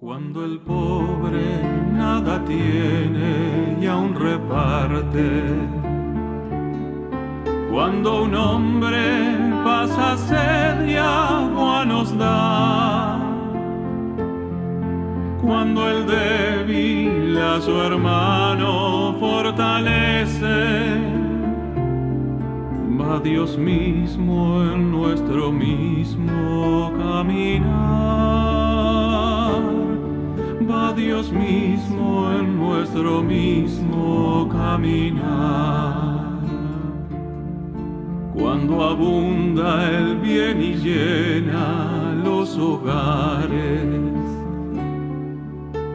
Cuando el pobre nada tiene y aún reparte. Cuando un hombre pasa sed y agua nos da. Cuando el débil a su hermano fortalece. Va Dios mismo en nuestro mismo caminar. Dios mismo en nuestro mismo caminar. Cuando abunda el bien y llena los hogares.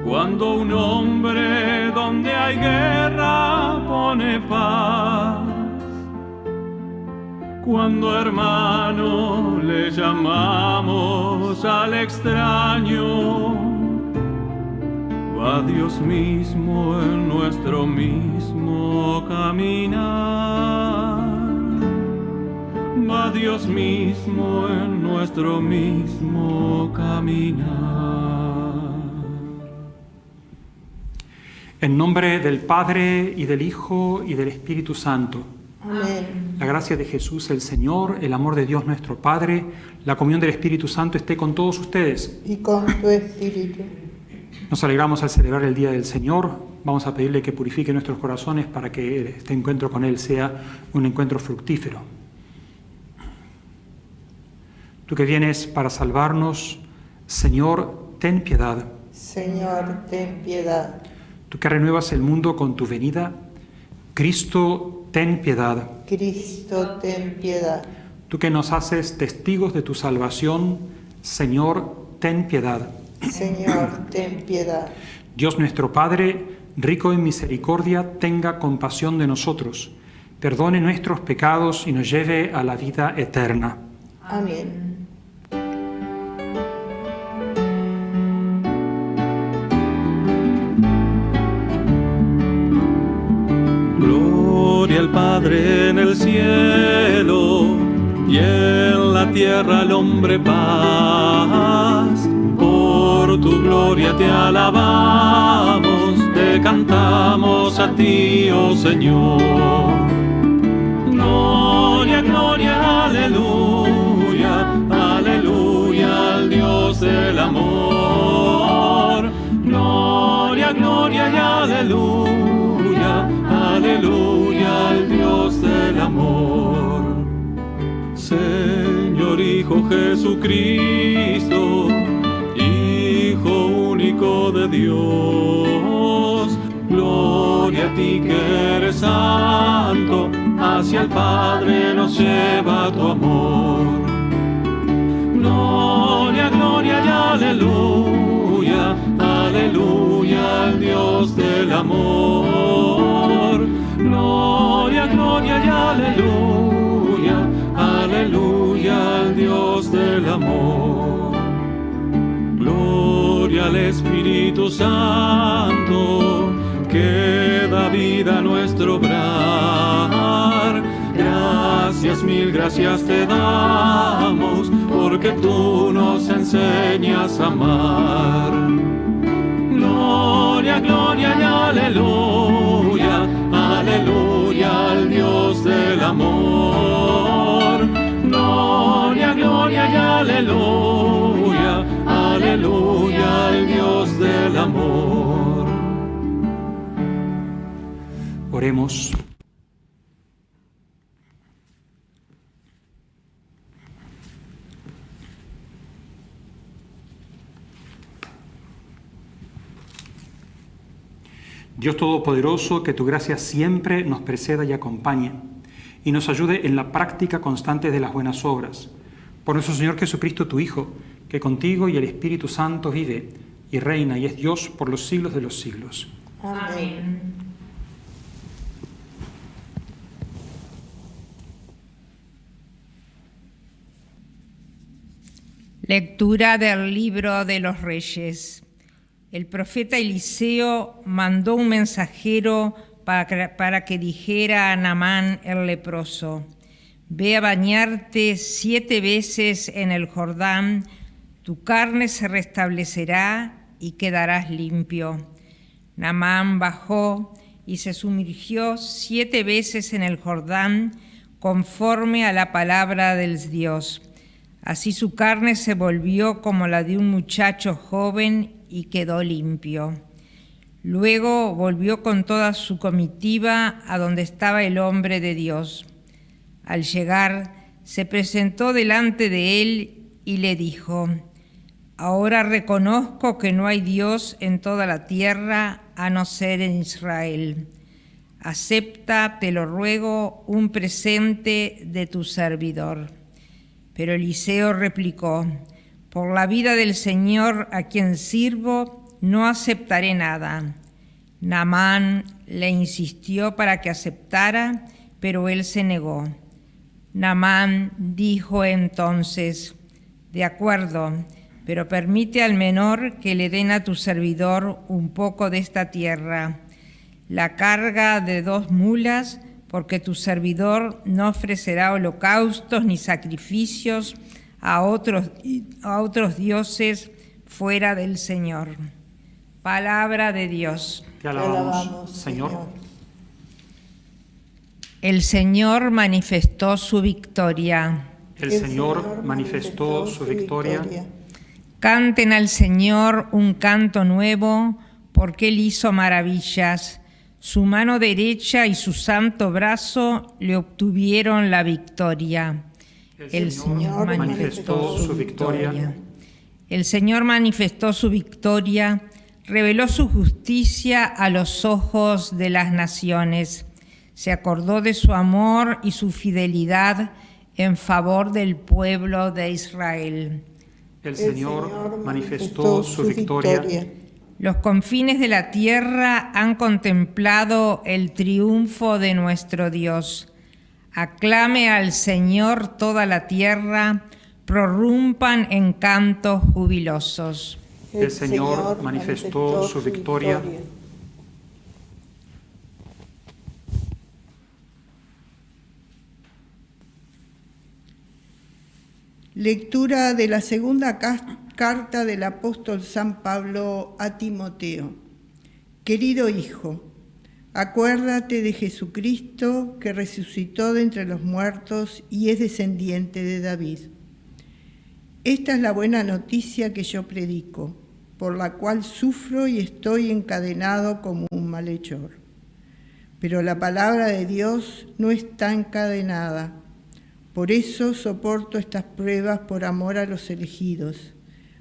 Cuando un hombre donde hay guerra pone paz. Cuando hermano le llamamos al extraño, va Dios mismo en nuestro mismo caminar. Va Dios mismo en nuestro mismo caminar. En nombre del Padre y del Hijo y del Espíritu Santo. Amén. La gracia de Jesús el Señor, el amor de Dios nuestro Padre, la comunión del Espíritu Santo esté con todos ustedes. Y con tu espíritu. Nos alegramos al celebrar el Día del Señor. Vamos a pedirle que purifique nuestros corazones para que este encuentro con Él sea un encuentro fructífero. Tú que vienes para salvarnos, Señor, ten piedad. Señor, ten piedad. Tú que renuevas el mundo con tu venida, Cristo, ten piedad. Cristo, ten piedad. Tú que nos haces testigos de tu salvación, Señor, ten piedad. Señor, ten piedad. Dios nuestro Padre, rico en misericordia, tenga compasión de nosotros, perdone nuestros pecados y nos lleve a la vida eterna. Amén. Gloria al Padre en el cielo y en la tierra al hombre paz. Tu gloria te alabamos, te cantamos a ti, oh Señor. Gloria, gloria, aleluya, aleluya al Dios del amor. Gloria, gloria y aleluya, aleluya al Dios del amor. Señor Hijo Jesucristo, De Dios, gloria a ti que eres santo, hacia el Padre nos lleva tu amor. Gloria, gloria y aleluya, aleluya al Dios del amor. Gloria, gloria y aleluya, aleluya al Dios del amor. Al Espíritu Santo, que da vida a nuestro obrar. Gracias, mil gracias te damos, porque tú nos enseñas a amar. Dios Todopoderoso, que tu gracia siempre nos preceda y acompañe y nos ayude en la práctica constante de las buenas obras. Por nuestro Señor Jesucristo, tu Hijo, que contigo y el Espíritu Santo vive y reina y es Dios por los siglos de los siglos. Amén. Lectura del libro de los reyes. El profeta Eliseo mandó un mensajero para que, dijera a Namán el leproso, ve a bañarte siete veces en el Jordán, tu carne se restablecerá y quedarás limpio. Namán bajó y se sumergió siete veces en el Jordán conforme a la palabra del Dios. Así su carne se volvió como la de un muchacho joven y quedó limpio. Luego volvió con toda su comitiva a donde estaba el hombre de Dios. Al llegar, se presentó delante de él y le dijo, Ahora reconozco que no hay Dios en toda la tierra a no ser en Israel. Acepta, te lo ruego, un presente de tu servidor. Pero Eliseo replicó, por la vida del Señor a quien sirvo, no aceptaré nada. Namán le insistió para que aceptara, pero él se negó. Namán dijo entonces, de acuerdo, pero permite al menor que le den a tu servidor un poco de esta tierra, la carga de dos mulas, porque tu servidor no ofrecerá holocaustos ni sacrificios a otros, a otros dioses fuera del Señor. Palabra de Dios. Te alabamos, Señor. El Señor manifestó su victoria. El Señor manifestó su victoria. Canten al Señor un canto nuevo, porque Él hizo maravillas. Su mano derecha y su santo brazo le obtuvieron la victoria. El Señor manifestó su victoria. El Señor manifestó su victoria, reveló su justicia a los ojos de las naciones. Se acordó de su amor y su fidelidad en favor del pueblo de Israel. El Señor manifestó su victoria. Los confines de la tierra han contemplado el triunfo de nuestro Dios. Aclame al Señor toda la tierra, prorrumpan en cantos jubilosos. El Señor manifestó su victoria. Lectura de la segunda carta del apóstol San Pablo a Timoteo. Querido hijo, acuérdate de Jesucristo que resucitó de entre los muertos y es descendiente de David. Esta es la buena noticia que yo predico, por la cual sufro y estoy encadenado como un malhechor. Pero la palabra de Dios no está encadenada por eso soporto estas pruebas por amor a los elegidos,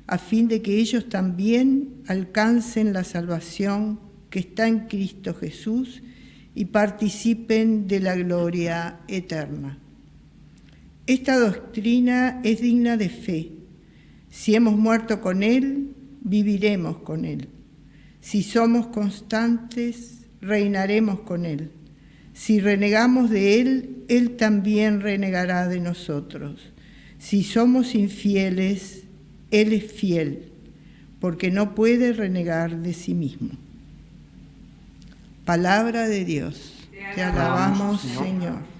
a fin de que ellos también alcancen la salvación que está en Cristo Jesús y participen de la gloria eterna. Esta doctrina es digna de fe. Si hemos muerto con Él, viviremos con Él. Si somos constantes, reinaremos con Él. Si renegamos de Él, Él también renegará de nosotros. Si somos infieles, Él es fiel, porque no puede renegar de sí mismo. Palabra de Dios. Te alabamos, Señor.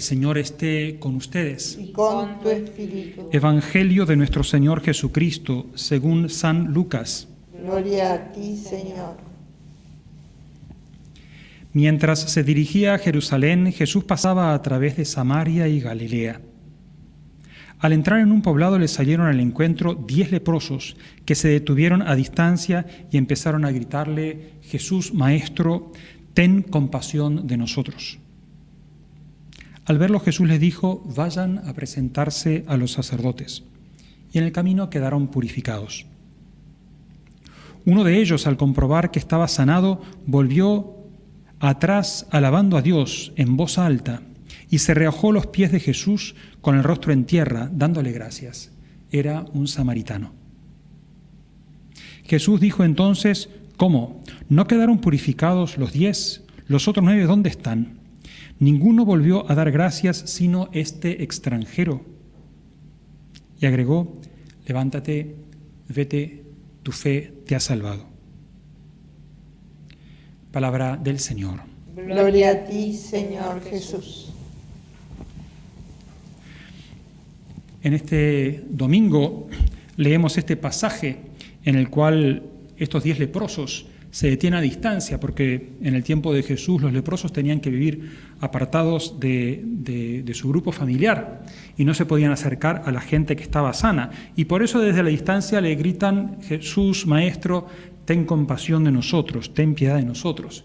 El Señor esté con ustedes. Y con tu espíritu. Evangelio de nuestro Señor Jesucristo, según San Lucas. Gloria a ti, Señor. Mientras se dirigía a Jerusalén, Jesús pasaba a través de Samaria y Galilea. Al entrar en un poblado le salieron al encuentro diez leprosos que se detuvieron a distancia y empezaron a gritarle, Jesús, Maestro, ten compasión de nosotros. Al verlo Jesús les dijo, vayan a presentarse a los sacerdotes. Y en el camino quedaron purificados. Uno de ellos, al comprobar que estaba sanado, volvió atrás alabando a Dios en voz alta y se reojó los pies de Jesús con el rostro en tierra, dándole gracias. era un samaritano. Jesús dijo entonces, ¿cómo? ¿No quedaron purificados los diez? ¿Los otros nueve dónde están? Ninguno volvió a dar gracias sino este extranjero. Y agregó, levántate, vete, tu fe te ha salvado. Palabra del Señor. Gloria a ti, Señor Jesús. En este domingo leemos este pasaje en el cual estos diez leprosos se detienen a distancia, porque en el tiempo de Jesús los leprosos tenían que vivir apartados de, de, su grupo familiar y no se podían acercar a la gente que estaba sana. Y por eso desde la distancia le gritan, Jesús, Maestro, ten compasión de nosotros, ten piedad de nosotros.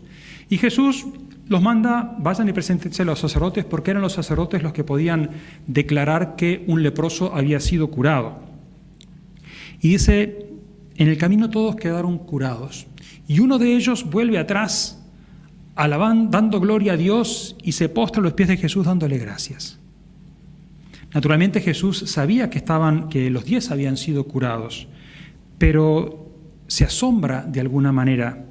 Y Jesús los manda, vayan y preséntense a los sacerdotes, porque eran los sacerdotes los que podían declarar que un leproso había sido curado. Y dice, en el camino todos quedaron curados. Y uno de ellos vuelve atrás, alabando, dando gloria a Dios y se postra a los pies de Jesús dándole gracias. Naturalmente Jesús sabía que, estaban, que los diez habían sido curados, pero se asombra de alguna manera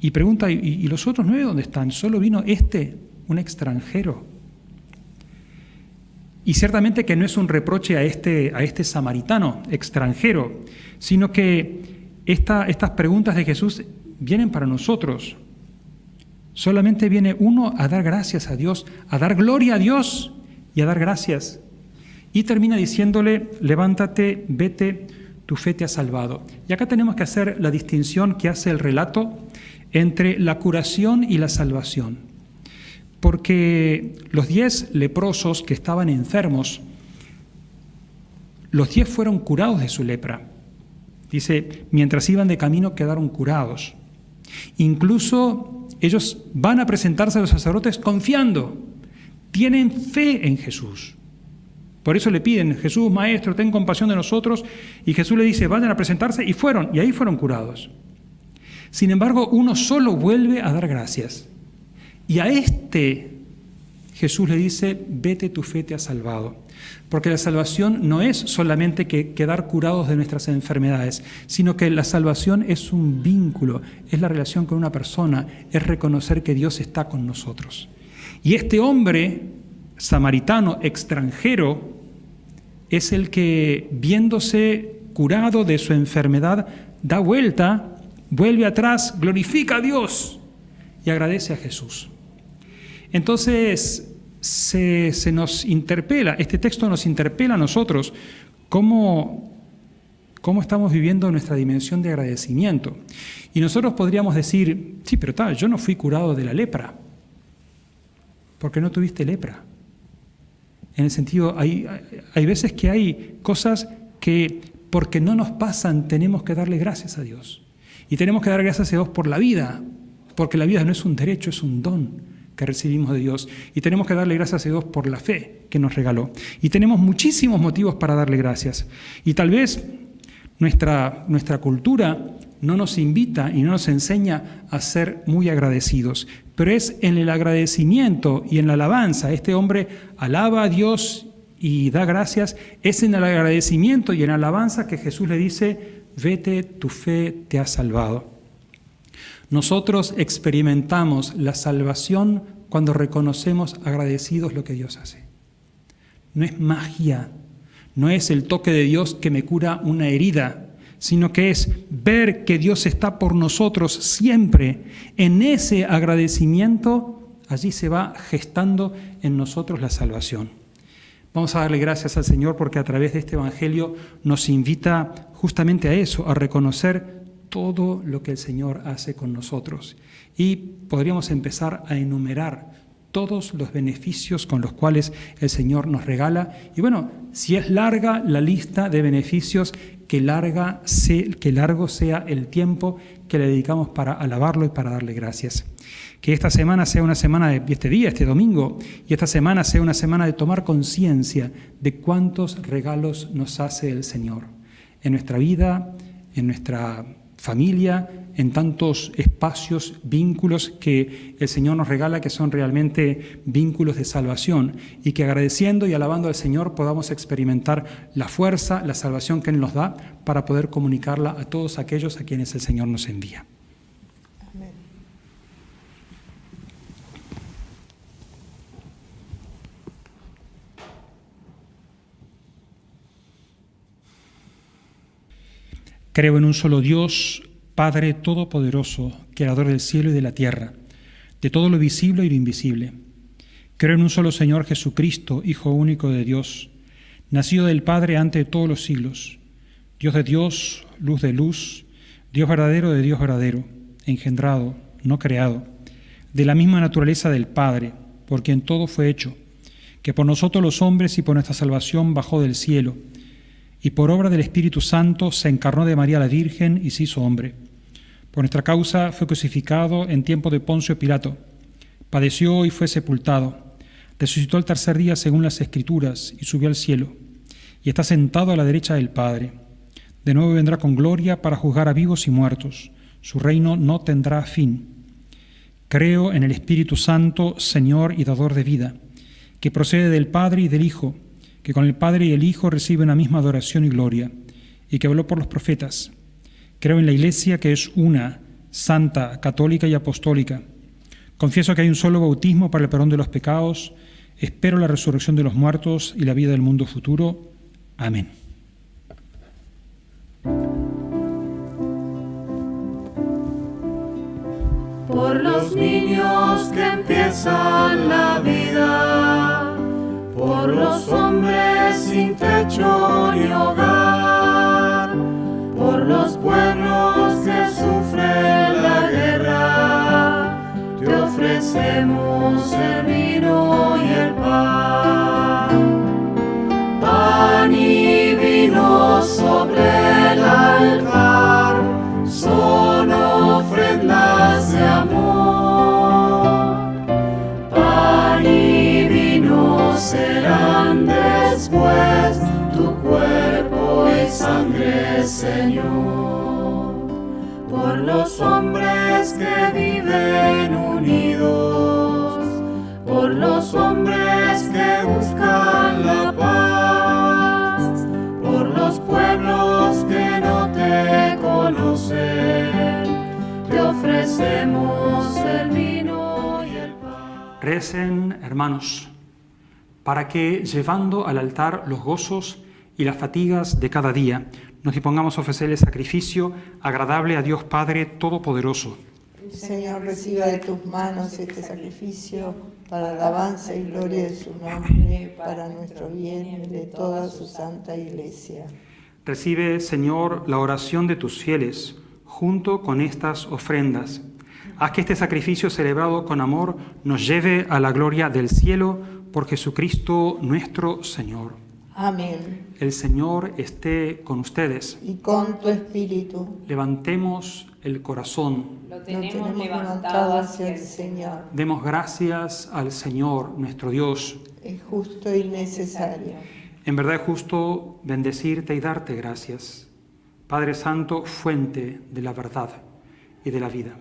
y pregunta, ¿y, los otros nueve dónde están? Solo vino este, un extranjero. Y ciertamente que no es un reproche a este, a este samaritano extranjero, sino que estas preguntas de Jesús vienen para nosotros. Solamente viene uno a dar gracias a Dios, a dar gloria a Dios y a dar gracias. Y termina diciéndole, levántate, vete, tu fe te ha salvado. Y acá tenemos que hacer la distinción que hace el relato entre la curación y la salvación. Porque los diez leprosos que estaban enfermos, los diez fueron curados de su lepra. Dice, mientras iban de camino quedaron curados. Incluso ellos van a presentarse a los sacerdotes confiando, tienen fe en Jesús. Por eso le piden, Jesús, Maestro, ten compasión de nosotros. Y Jesús le dice, vayan a presentarse y fueron, y ahí fueron curados. Sin embargo, uno solo vuelve a dar gracias. Y a este Jesús le dice, vete, tu fe te ha salvado. Porque la salvación no es solamente que quedar curados de nuestras enfermedades, sino que la salvación es un vínculo, es la relación con una persona, es reconocer que Dios está con nosotros. Y este hombre samaritano extranjero es el que, viéndose curado de su enfermedad, da vuelta vuelve atrás, glorifica a Dios y agradece a Jesús. Entonces se, nos interpela, este texto nos interpela a nosotros cómo, cómo estamos viviendo nuestra dimensión de agradecimiento. Y nosotros podríamos decir, sí, pero tal, yo no fui curado de la lepra, porque no tuviste lepra. En el sentido, hay, hay veces que hay cosas que porque no nos pasan tenemos que darle gracias a Dios. Y tenemos que dar gracias a Dios por la vida, porque la vida no es un derecho, es un don que recibimos de Dios. Y tenemos que darle gracias a Dios por la fe que nos regaló. Y tenemos muchísimos motivos para darle gracias. Y tal vez nuestra, nuestra cultura no nos invita y no nos enseña a ser muy agradecidos, pero es en el agradecimiento y en la alabanza. Este hombre alaba a Dios y da gracias, es en el agradecimiento y en la alabanza que Jesús le dice, vete, tu fe te ha salvado. Nosotros experimentamos la salvación cuando reconocemos agradecidos lo que Dios hace. No es magia, no es el toque de Dios que me cura una herida, sino que es ver que Dios está por nosotros siempre. En ese agradecimiento, allí se va gestando en nosotros la salvación. Vamos a darle gracias al Señor porque a través de este Evangelio nos invita justamente a eso, a reconocer todo lo que el Señor hace con nosotros. Y podríamos empezar a enumerar todos los beneficios con los cuales el Señor nos regala. Y bueno, si es larga la lista de beneficios, que, larga, que largo sea el tiempo que le dedicamos para alabarlo y para darle gracias. Que esta semana sea una semana de este día, este domingo, y esta semana sea una semana de tomar conciencia de cuántos regalos nos hace el Señor en nuestra vida, en nuestra familia, en tantos espacios, vínculos que el Señor nos regala que son realmente vínculos de salvación y que agradeciendo y alabando al Señor podamos experimentar la fuerza, la salvación que Él nos da para poder comunicarla a todos aquellos a quienes el Señor nos envía. Creo en un solo Dios, Padre Todopoderoso, Creador del cielo y de la tierra, de todo lo visible y lo invisible. Creo en un solo Señor Jesucristo, Hijo único de Dios, nacido del Padre antes de todos los siglos, Dios de Dios, luz de luz, Dios verdadero de Dios verdadero, engendrado, no creado, de la misma naturaleza del Padre, por quien todo fue hecho, que por nosotros los hombres y por nuestra salvación bajó del cielo y por obra del Espíritu Santo se encarnó de María la Virgen y se hizo hombre. Por nuestra causa fue crucificado en tiempo de Poncio Pilato, padeció y fue sepultado, resucitó al tercer día según las Escrituras y subió al cielo, y está sentado a la derecha del Padre. De nuevo vendrá con gloria para juzgar a vivos y muertos. Su reino no tendrá fin. Creo en el Espíritu Santo, Señor y dador de vida, que procede del Padre y del Hijo, que con el Padre y el Hijo recibe una misma adoración y gloria, y que habló por los profetas. Creo en la Iglesia que es una, santa, católica y apostólica. Confieso que hay un solo bautismo para el perdón de los pecados. Espero la resurrección de los muertos y la vida del mundo futuro. Amén. Por los niños que empiezan la vida por los hombres sin techo ni hogar, por los pueblos que sufren la guerra, te ofrecemos el vino y el pan. Pan y vino sobre Señor. Por los hombres que viven unidos, por los hombres que buscan la paz, por los pueblos que no te conocen, te ofrecemos el vino y el pan. Recen, hermanos, para que, llevando al altar los gozos y las fatigas de cada día, nos dispongamos a ofrecer el sacrificio agradable a Dios Padre Todopoderoso. El Señor reciba de tus manos este sacrificio para alabanza y gloria de su nombre, para nuestro bien y de toda su santa iglesia. Recibe, Señor, la oración de tus fieles junto con estas ofrendas. Haz que este sacrificio celebrado con amor nos lleve a la gloria del cielo por Jesucristo nuestro Señor. Amén. El Señor esté con ustedes. Y con tu espíritu Levantemos el corazón. Lo lo tenemos, tenemos levantado hacia el Señor. Demos gracias al Señor, nuestro Dios. Es justo y necesario. En verdad es justo bendecirte y darte gracias. Padre Santo, fuente de la verdad y de la vida.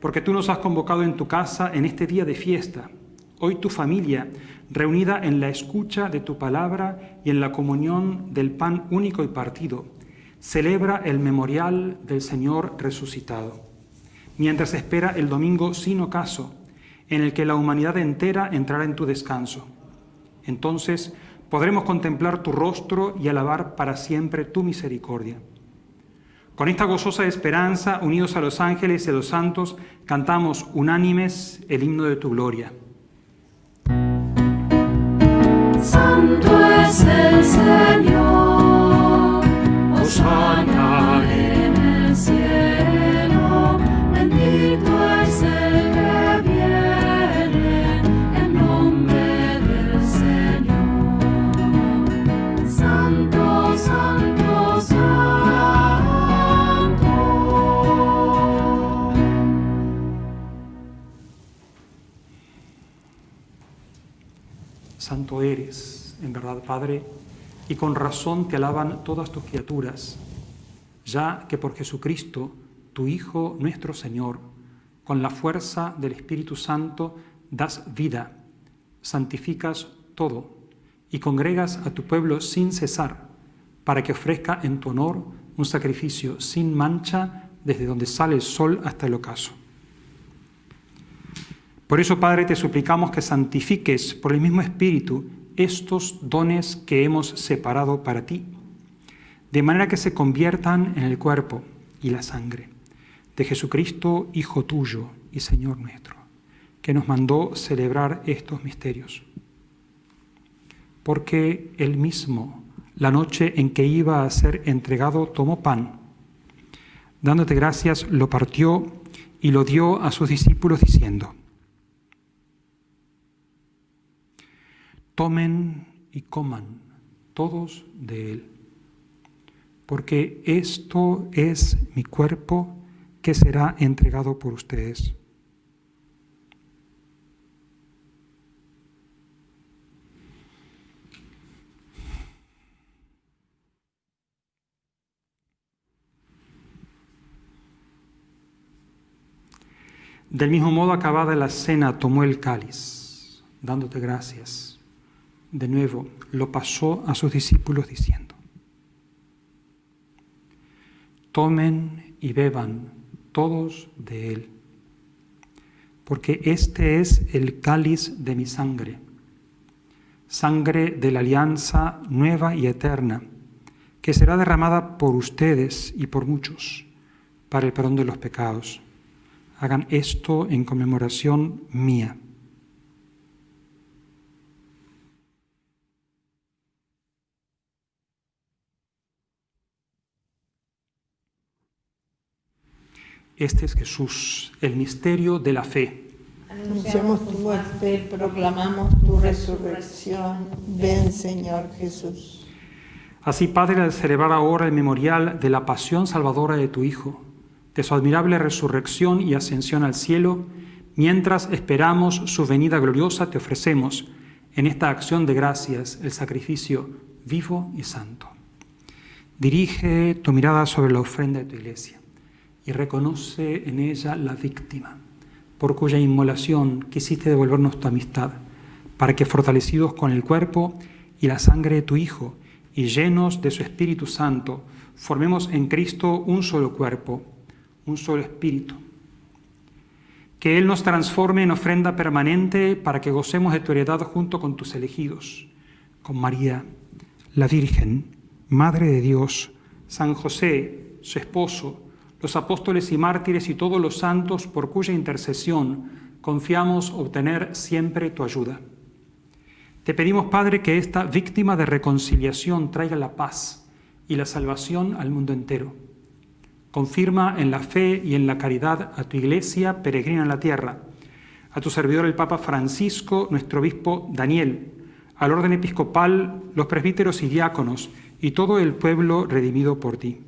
Porque tú nos has convocado en tu casa en este día de fiesta. Hoy tu familia, reunida en la escucha de tu palabra y en la comunión del pan único y partido, celebra el memorial del Señor resucitado, mientras espera el domingo sin ocaso, en el que la humanidad entera entrará en tu descanso. Entonces podremos contemplar tu rostro y alabar para siempre tu misericordia. Con esta gozosa esperanza, unidos a los ángeles y a los santos, cantamos unánimes el himno de tu gloria. Santo es el Señor, Hosanna Santo eres, en verdad, Padre, y con razón te alaban todas tus criaturas, ya que por Jesucristo, tu Hijo nuestro Señor, con la fuerza del Espíritu Santo, das vida, santificas todo y congregas a tu pueblo sin cesar, para que ofrezca en tu honor un sacrificio sin mancha desde donde sale el sol hasta el ocaso. Por eso, Padre, te suplicamos que santifiques por el mismo Espíritu estos dones que hemos separado para ti, de manera que se conviertan en el cuerpo y la sangre de Jesucristo, Hijo tuyo y Señor nuestro, que nos mandó celebrar estos misterios. Porque él mismo, la noche en que iba a ser entregado, tomó pan, dándote gracias, lo partió y lo dio a sus discípulos diciendo, tomen y coman todos de él, porque esto es mi cuerpo que será entregado por ustedes. Del mismo modo, acabada la cena, tomó el cáliz, dándote gracias. De nuevo, lo pasó a sus discípulos diciendo, tomen y beban todos de él, porque este es el cáliz de mi sangre, sangre de la alianza nueva y eterna, que será derramada por ustedes y por muchos para el perdón de los pecados. Hagan esto en conmemoración mía. Este es Jesús, el misterio de la fe. Anunciamos tu muerte, proclamamos tu resurrección. Ven, Señor Jesús. Así, Padre, al celebrar ahora el memorial de la pasión salvadora de tu Hijo, de su admirable resurrección y ascensión al cielo, mientras esperamos su venida gloriosa, te ofrecemos en esta acción de gracias el sacrificio vivo y santo. Dirige tu mirada sobre la ofrenda de tu iglesia y reconoce en ella la víctima, por cuya inmolación quisiste devolvernos tu amistad, para que fortalecidos con el cuerpo y la sangre de tu Hijo y llenos de su Espíritu Santo, formemos en Cristo un solo cuerpo, un solo espíritu. Que Él nos transforme en ofrenda permanente para que gocemos de tu heredad junto con tus elegidos, con María, la Virgen, Madre de Dios, San José, su esposo, los apóstoles y mártires y todos los santos por cuya intercesión confiamos obtener siempre tu ayuda. Te pedimos, Padre, que esta víctima de reconciliación traiga la paz y la salvación al mundo entero. Confirma en la fe y en la caridad a tu iglesia peregrina en la tierra, a tu servidor el Papa Francisco, nuestro obispo Daniel, al orden episcopal, los presbíteros y diáconos y todo el pueblo redimido por ti.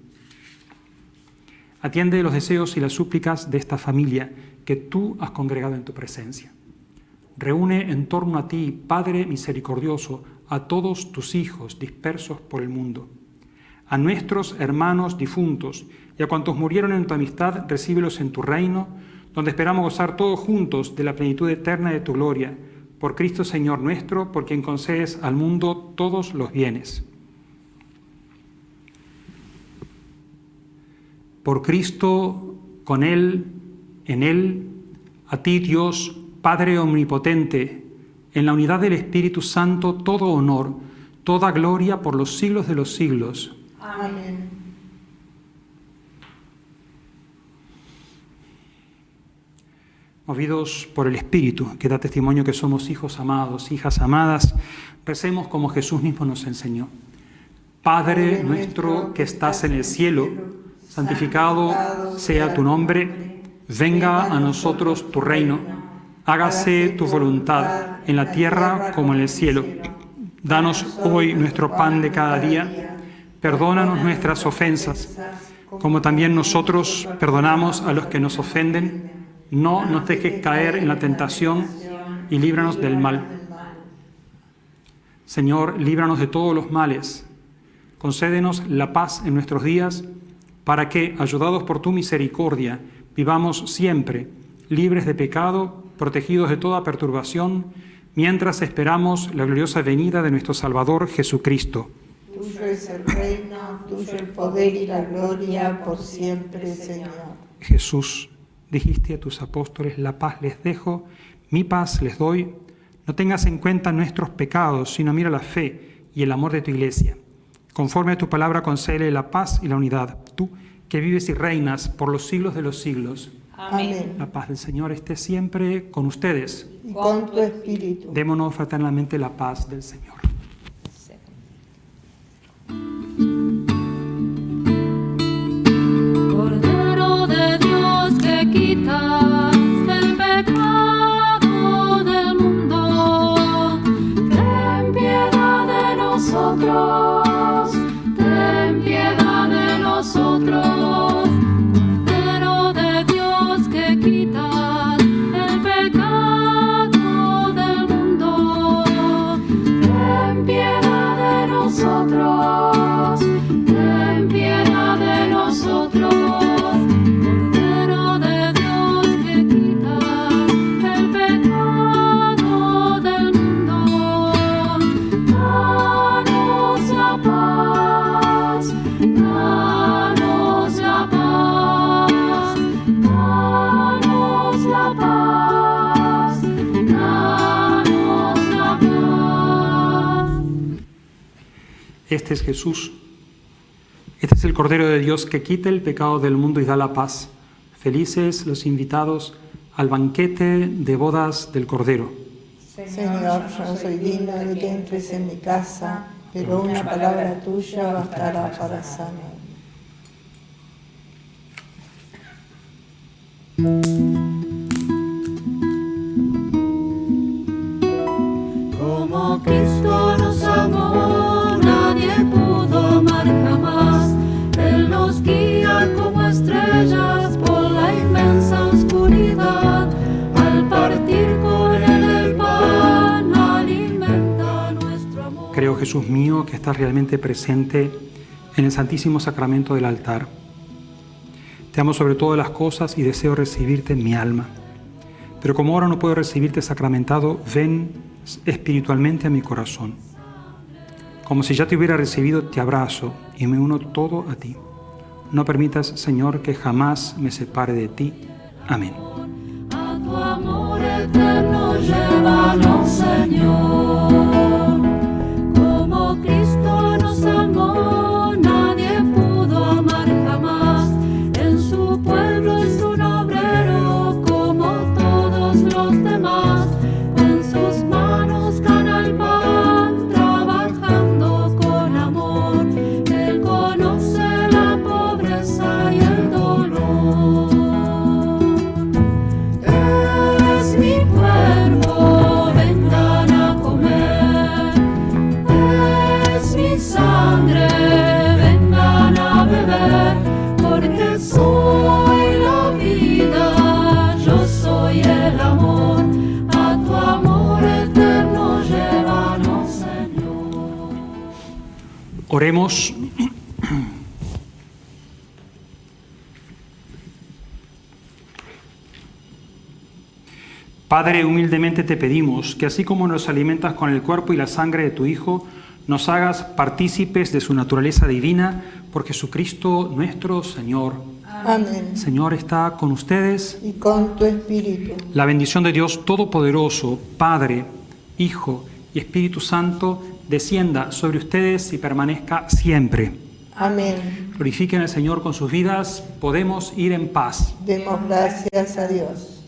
Atiende los deseos y las súplicas de esta familia que tú has congregado en tu presencia. Reúne en torno a ti, Padre misericordioso, a todos tus hijos dispersos por el mundo. A nuestros hermanos difuntos y a cuantos murieron en tu amistad, recíbelos en tu reino, donde esperamos gozar todos juntos de la plenitud eterna de tu gloria. Por Cristo Señor nuestro, por quien concedes al mundo todos los bienes. Por Cristo, con Él, en Él, a ti Dios, Padre Omnipotente, en la unidad del Espíritu Santo, todo honor, toda gloria por los siglos de los siglos. Amén. Movidos por el Espíritu, que da testimonio que somos hijos amados, hijas amadas, recemos como Jesús mismo nos enseñó. Padre nuestro que estás en el cielo, santificado sea tu nombre, venga a nosotros tu reino, hágase tu voluntad en la tierra como en el cielo. Danos hoy nuestro pan de cada día, perdónanos nuestras ofensas, como también nosotros perdonamos a los que nos ofenden. No nos dejes caer en la tentación y líbranos del mal. Señor, líbranos de todos los males. Concédenos la paz en nuestros días para que, ayudados por tu misericordia, vivamos siempre libres de pecado, protegidos de toda perturbación, mientras esperamos la gloriosa venida de nuestro Salvador Jesucristo. Tuyo es el reino, tuyo el poder y la gloria por siempre, Señor. Jesús, dijiste a tus apóstoles, la paz les dejo, mi paz les doy. No tengas en cuenta nuestros pecados, sino mira la fe y el amor de tu iglesia. Conforme a tu palabra, concede la paz y la unidad. Tú, que vives y reinas por los siglos de los siglos. Amén. La paz del Señor esté siempre con ustedes. Y con tu espíritu. Démonos fraternalmente la paz del Señor. Este es Jesús. Este es el Cordero de Dios que quita el pecado del mundo y da la paz. Felices los invitados al banquete de bodas del Cordero. Señor, yo no soy digno de que entres en mi casa, pero una palabra tuya bastará para sanar. Creo, Jesús mío, que estás realmente presente en el Santísimo Sacramento del altar. Te amo sobre todas las cosas y deseo recibirte en mi alma. Pero como ahora no puedo recibirte sacramentado, ven espiritualmente a mi corazón. Como si ya te hubiera recibido, te abrazo y me uno todo a ti. No permitas, Señor, que jamás me separe de ti. Amén. A tu amor eterno llévanos, Señor. Oremos. Padre, humildemente te pedimos que así como nos alimentas con el cuerpo y la sangre de tu Hijo, nos hagas partícipes de su naturaleza divina por Jesucristo nuestro Señor. Amén. Señor está con ustedes. Y con tu espíritu. La bendición de Dios Todopoderoso, Padre, Hijo y Espíritu Santo, descienda sobre ustedes y permanezca siempre. Amén. Glorifiquen al Señor con sus vidas. Podemos ir en paz. Demos gracias a Dios.